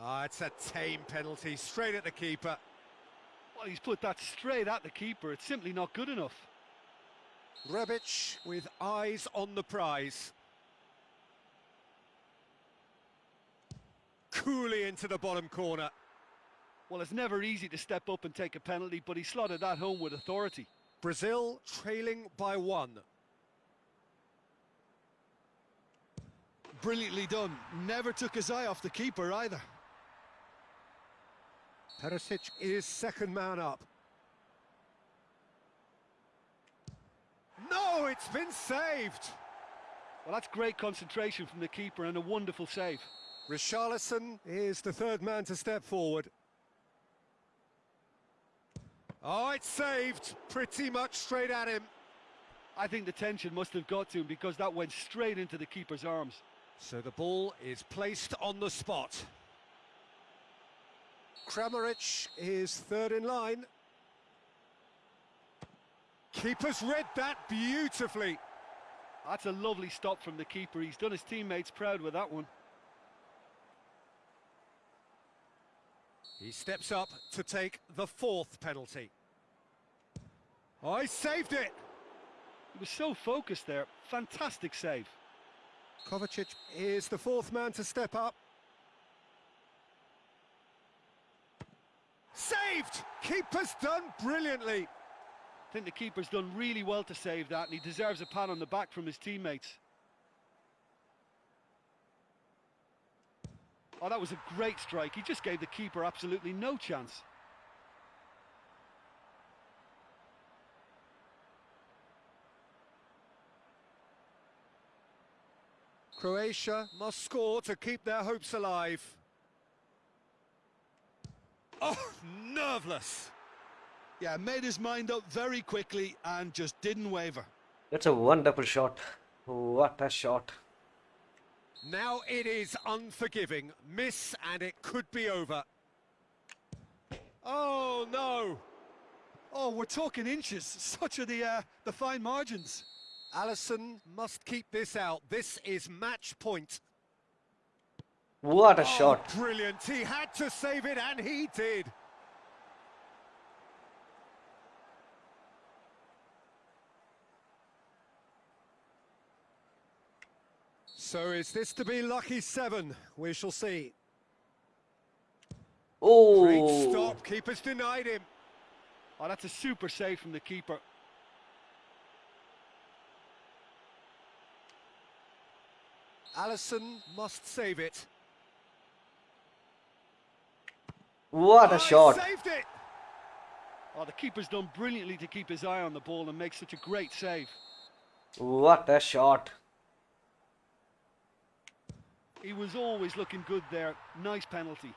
Ah, it's a tame penalty, straight at the keeper. Well, he's put that straight at the keeper. It's simply not good enough. Rebic with eyes on the prize. Coolly into the bottom corner. Well, it's never easy to step up and take a penalty, but he slotted that home with authority. Brazil trailing by one. Brilliantly done. Never took his eye off the keeper either. Perisic is second man up. No, it's been saved. Well, that's great concentration from the keeper and a wonderful save. Richarlison is the third man to step forward. Oh, it's saved. Pretty much straight at him. I think the tension must have got to him because that went straight into the keeper's arms. So the ball is placed on the spot. Kramaric is third in line. Keeper's read that beautifully. That's a lovely stop from the keeper. He's done his teammates proud with that one. He steps up to take the fourth penalty. Oh, he saved it! He was so focused there. Fantastic save. Kovacic is the fourth man to step up. Saved! Keeper's done brilliantly. I think the keeper's done really well to save that, and he deserves a pat on the back from his teammates. Oh, that was a great strike. He just gave the keeper absolutely no chance. Croatia must score to keep their hopes alive. Oh, nerveless. Yeah, made his mind up very quickly and just didn't waver. That's a wonderful shot. What a shot. Now it is unforgiving. Miss and it could be over. Oh, no. Oh, we're talking inches. Such are the, uh, the fine margins. Alisson must keep this out. This is match point. What a oh, shot. Brilliant. He had to save it and he did. So is this to be lucky seven? We shall see. Oh. Great stop. Keeper's denied him. Oh, that's a super save from the keeper. Alisson must save it. What a oh, shot. saved it. Oh, the keeper's done brilliantly to keep his eye on the ball and make such a great save. What a shot. He was always looking good there. Nice penalty.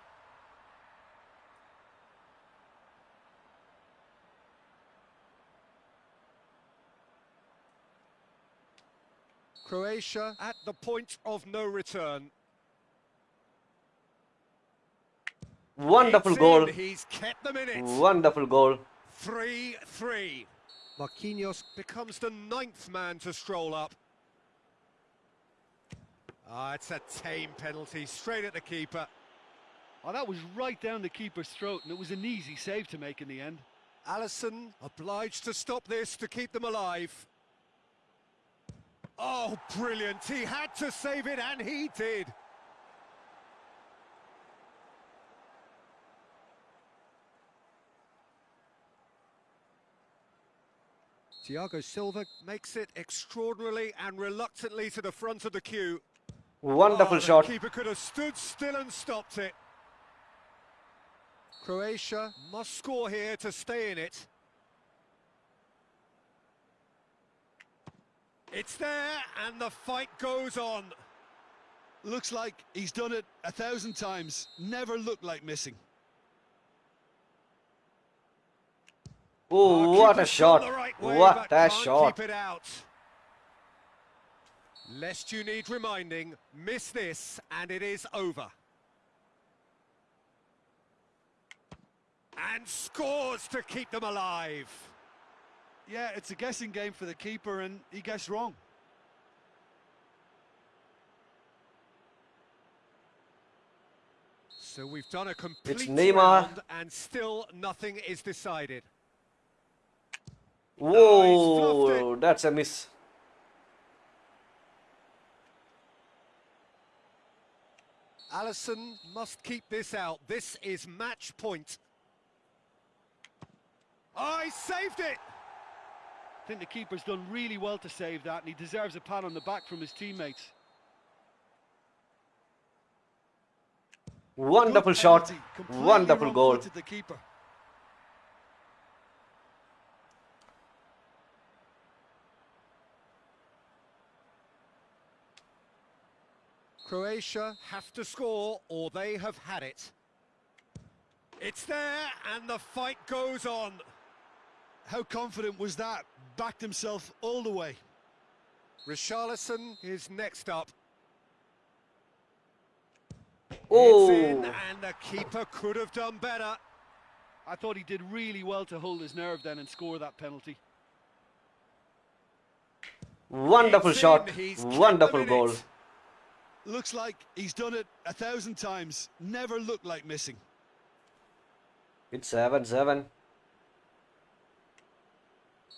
Croatia at the point of no return. Wonderful It's goal. in. He's kept them in it. Wonderful goal. 3-3. Marquinhos becomes the ninth man to stroll up. Ah, it's a tame penalty, straight at the keeper. Oh, that was right down the keeper's throat, and it was an easy save to make in the end. Alisson obliged to stop this to keep them alive. Oh, brilliant. He had to save it, and he did. Thiago Silva makes it extraordinarily and reluctantly to the front of the queue. Wonderful oh, shot. Keeper could have stood still and stopped it. Croatia must score here to stay in it. It's there, and the fight goes on. Looks like he's done it a thousand times. Never looked like missing. Oh, what a shot. gone right way, What but a shot. Keep it out. Lest you need reminding, miss this and it is over. And scores to keep them alive. Yeah, it's a guessing game for the keeper and he guessed wrong. So we've done a complete Neymar. round and still nothing is decided. Oh, Whoa, that's a miss. Alisson must keep this out. This is match point. Oh, saved it! I think the keeper's done really well to save that, and he deserves a pat on the back from his teammates. Wonderful Good shot. penalty, Wonderful goal. The keeper. Croatia have to score or they have had it. It's there and the fight goes on. How confident was that? Backed himself all the way. Richarlison is next up. Oh, and the keeper could have done better. I thought he did really well to hold his nerve then and score that penalty. wonderful It's shot. in, he's kept Wonderful them in goal. It. Looks like he's done it a thousand times. Never looked like missing. It's 7 7.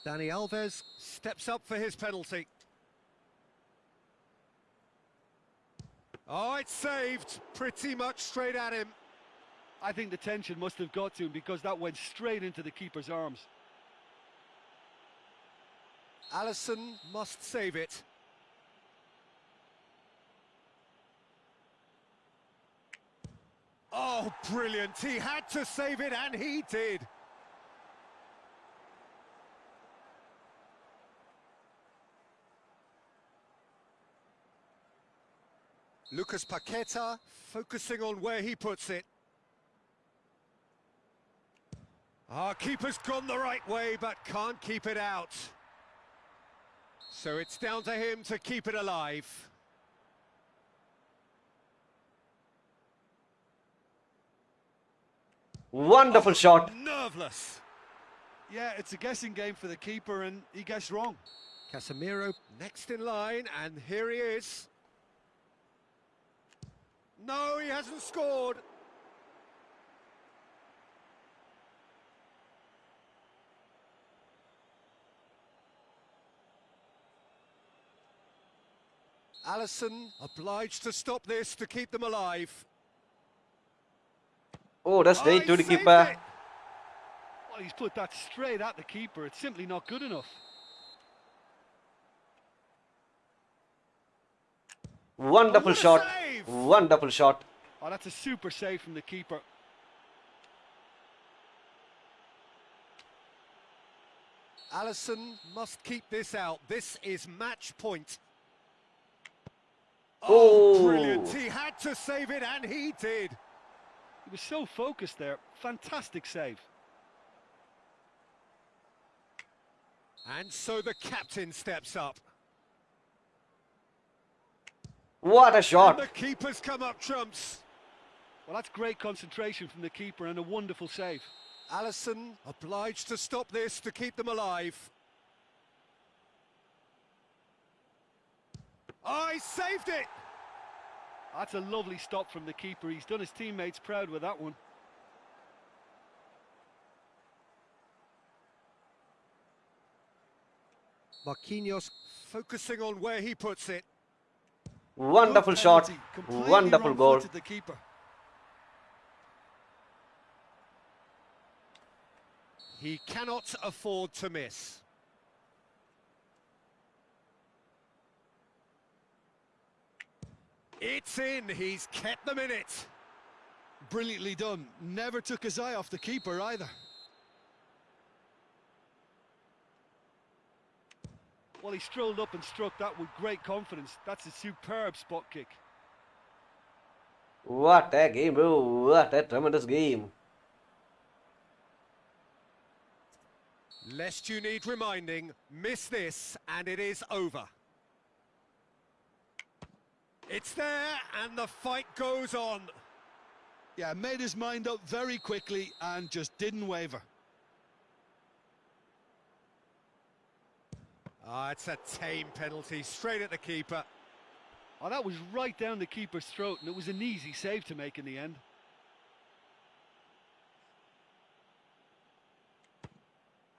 Dani Alves steps up for his penalty. Oh, it's saved pretty much straight at him. I think the tension must have got to him because that went straight into the keeper's arms. Alisson must save it. Oh, brilliant. He had to save it, and he did. Lucas Paqueta focusing on where he puts it. Our keeper's gone the right way, but can't keep it out. So it's down to him to keep it alive. Wonderful oh, shot. Nerveless. Yeah, it's a guessing game for the keeper, and he guessed wrong. Casemiro next in line, and here he is. No, he hasn't scored. Alisson obliged to stop this to keep them alive. Oh, that's Oh, straight to the keeper. it. Well, he's put that straight at the keeper. It's simply not good enough. Wonderful oh, what a shot. save. Wonderful shot. Oh, that's a super save from the keeper. Alisson must keep this out. This is match point. Oh. oh, brilliant. He had to save it, and he did. He was so focused there. Fantastic save. And so the captain steps up. What a And shot. the keeper's come up trumps. Well, that's great concentration from the keeper and a wonderful save. Alisson obliged to stop this to keep them alive. Oh, he saved it! That's a lovely stop from the keeper. He's done his teammates proud with that one. Marquinhos focusing on where he puts it. Wonderful Good shot. penalty, completely Wonderful goal. The keeper. He cannot afford to miss. It's in, he's kept them in it. Brilliantly done. Never took his eye off the keeper either. Well, he strolled up and struck that with great confidence. That's a superb spot kick. What a game, bro. What a tremendous game. Lest you need reminding, miss this and it is over. It's there, and the fight goes on. Yeah, made his mind up very quickly and just didn't waver. Ah, oh, it's a tame penalty, straight at the keeper. Oh, that was right down the keeper's throat, and it was an easy save to make in the end.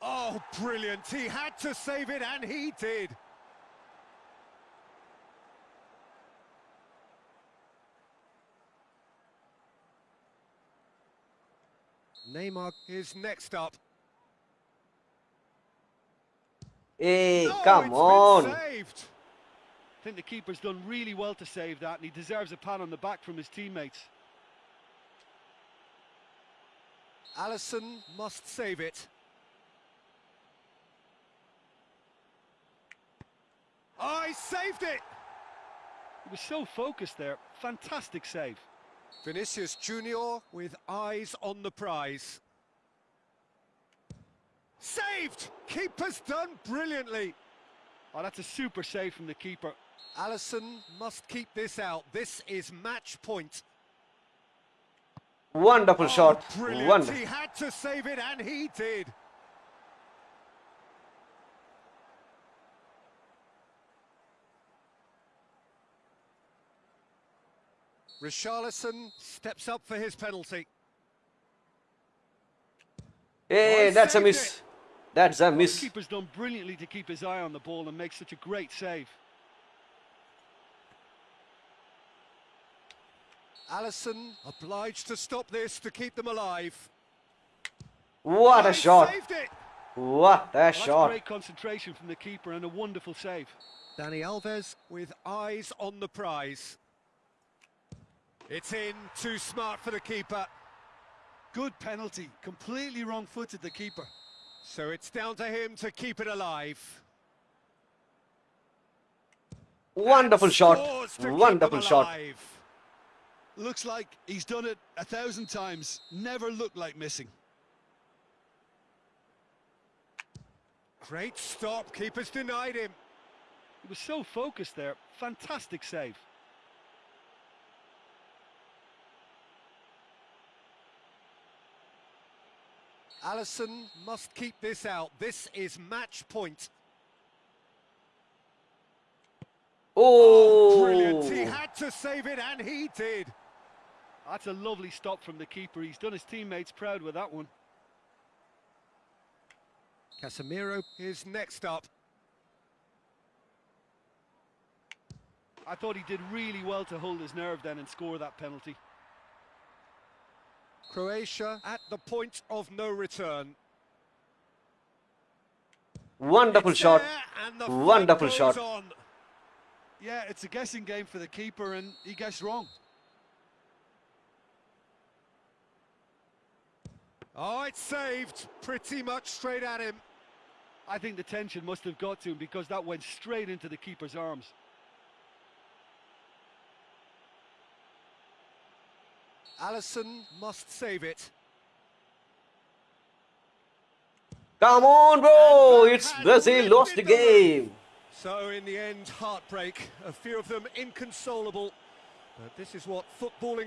Oh, brilliant. He had to save it, and he did. Neymar is next up. Hey, No, come on. I think the keeper's done really well to save that, and he deserves a pat on the back from his teammates. Alisson must save it. Oh, saved it! He was so focused there. Fantastic save. Vinicius Junior with eyes on the prize. Saved! Keeper's done brilliantly. Oh, that's a super save from the keeper. Alisson must keep this out. This is match point. Wonderful Oh, shot. brilliant. Wonderful. He had to save it, and he did. Richarlison steps up for his penalty. Hey, Oh, that's a miss. it. That's a The miss. keeper's done brilliantly to keep his eye on the ball and make such a great save. Alisson obliged to stop this to keep them alive. What Oh, a shot. What a That's shot. great concentration from the keeper and a wonderful save. Dani Alves with eyes on the prize. It's in, too smart for the keeper. Good penalty. Completely wrong-footed, the keeper. So it's down to him to keep it alive. Wonderful shot. scores to keep Wonderful shot. Looks like he's done it a thousand times. Never looked like missing. Great stop, keeper's denied him. He was so focused there. Fantastic save. Alisson must keep this out. This is match point. Oh, Brilliant. He had to save it, and he did. That's a lovely stop from the keeper. He's done his teammates proud with that one. Casemiro is next up. I thought he did really well to hold his nerve then and score that penalty. Croatia at the point of no return. Wonderful It's shot. there, and the Wonderful shot. on. Yeah, it's a guessing game for the keeper, and he guessed wrong. Oh, it's saved. Pretty much straight at him. I think the tension must have got to him because that went straight into the keeper's arms. Alisson must save it. Come on, bro. It's Brazil lost the game. So in the end, heartbreak. A few of them inconsolable. But this is what footballing